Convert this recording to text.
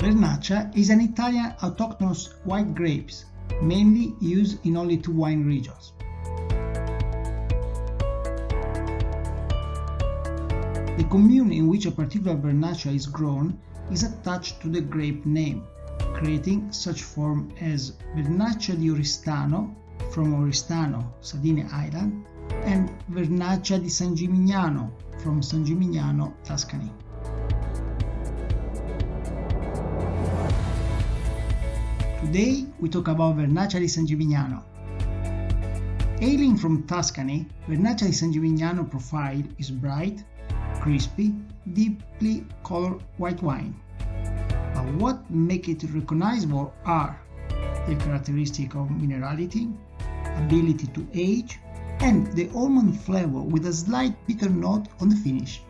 Vernaccia is an Italian autochthonous white grapes, mainly used in only two wine regions. The commune in which a particular Vernaccia is grown is attached to the grape name, creating such form as Vernaccia di Oristano from Oristano, Sardinia Island, and Vernaccia di San Gimignano from San Gimignano, Tuscany. Today we talk about Vernaccia di San Gimignano. Hailing from Tuscany, Vernaccia di San Gimignano profile is bright, crispy, deeply colored white wine. But what make it recognizable are the characteristic of minerality, ability to age, and the almond flavor with a slight bitter note on the finish.